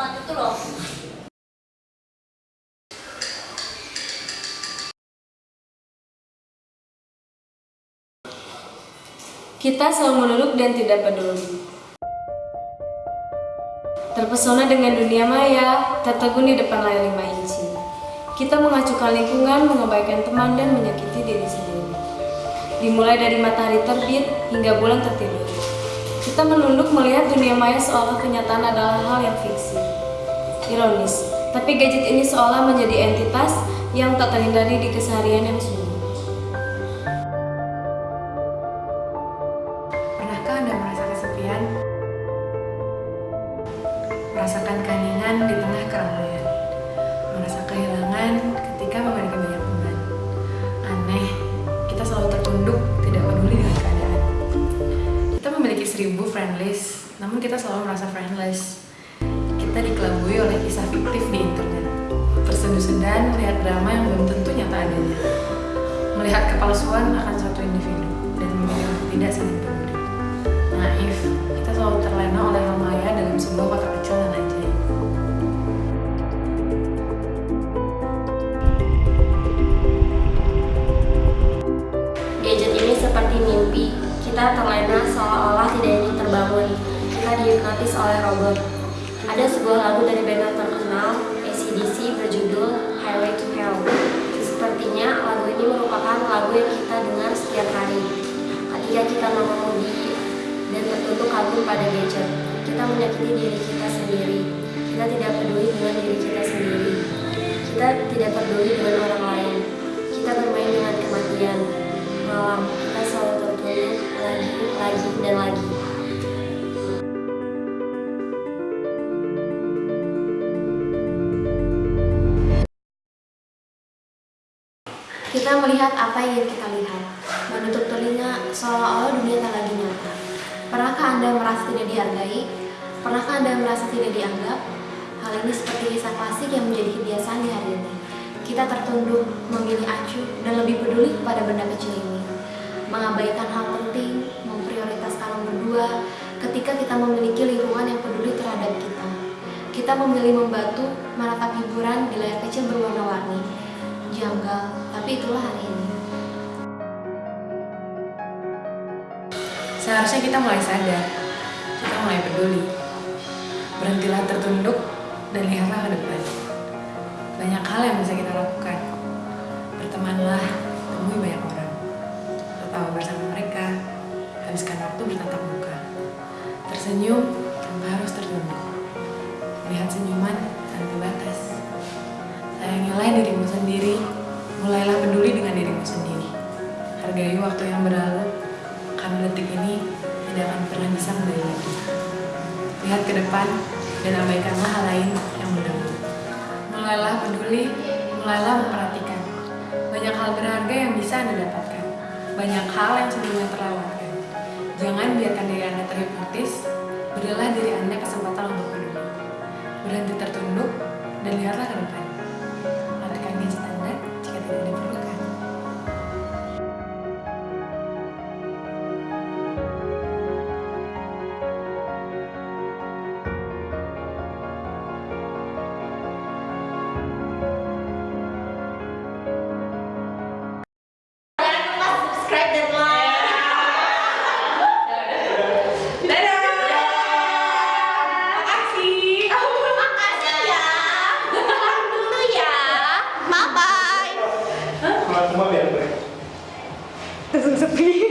itu loh Kita selalu menunduk dan tidak peduli. Terpesona dengan dunia maya, tertegun di depan layar lima inci. Kita mengacukan lingkungan, mengabaikan teman, dan menyakiti diri sendiri. Dimulai dari matahari terbit hingga bulan tertidur. Kita menunduk melihat dunia maya seolah kenyataan adalah hal yang fiksi. Ironis, tapi gadget ini seolah menjadi entitas yang tak terhindari di keseharian yang sunyi. Pernahkah Anda merasa kesepian? Merasakan keheningan di tengah keramaian? Merasa kehilangan ketika memiliki banyak beban? Aneh, kita selalu tertunduk, tidak peduli dengan keadaan. Kita memiliki seribu friend list, namun kita selalu merasa friendless. Kita dikelabui oleh kisah fiktif di internet. Terseduh-sedan melihat drama yang belum tentu nyata adanya. Melihat kepalsuan akan suatu individu dan memilih untuk tidak saling peduli. Naif, kita selalu terlena oleh hal maya dalam sebuah kota kecil dan ajaib. Gadget ini seperti mimpi. Kita terlena seolah-olah tidak ingin terbangun. Kita dihipnotis oleh robot. Ada sebuah lagu dari band terkenal, ACDC, berjudul Highway to Hell. Sepertinya lagu ini merupakan lagu yang kita dengar setiap hari. Ketika kita mengemudi dan tertutup kagum pada gadget, kita menyakiti diri kita sendiri. Kita tidak peduli dengan diri kita sendiri. Kita tidak peduli dengan orang lain. Kita bermain dengan kematian. Malam, kita selalu tertunduk lagi, lagi, dan lagi. Melihat apa yang kita lihat, menutup telinga seolah-olah dunia tak lagi nyata. Pernahkah Anda merasa tidak dihargai? Pernahkah Anda merasa tidak dianggap? Hal ini seperti kisah klasik yang menjadi kebiasaan di hari ini. Kita tertunduk, memilih acuh, dan lebih peduli kepada benda kecil ini. Mengabaikan hal penting, memprioritaskan berdua, ketika kita memiliki lingkungan yang peduli terhadap kita. Kita memilih membantu, menatap hiburan di layar kecil berwarna-warni. Janggal, tapi itulah hari ini. Seharusnya kita mulai sadar, kita mulai peduli. Berhentilah tertunduk dan lihatlah ke depan. Banyak hal yang bisa kita lakukan. Bertemanlah, temui banyak orang. Tertawa bersama mereka, habiskan waktu bertatap muka. Tersenyum tanpa harus tertunduk. Lihat senyuman tanpa batas. Sayangilah dirimu sendiri, mulailah peduli dengan dirimu sendiri. Hargai waktu yang berlalu, karena detik ini tidak akan pernah bisa kembali lagi. Lihat ke depan dan abaikanlah hal lain yang mengganggu. Mulailah peduli, mulailah memperhatikan. Banyak hal berharga yang bisa Anda dapatkan. Banyak hal yang sebelumnya terlewatkan. Jangan biarkan diri Anda terhipnotis, berilah diri Anda kesempatan untuk peduli. Berhenti tertunduk dan lihatlah ke depan. Subscribe dan like. Makasih. Makasih. Pulang dulu. Bye bye. Cuma-cuma biar break. Langsung sepi. Sepi.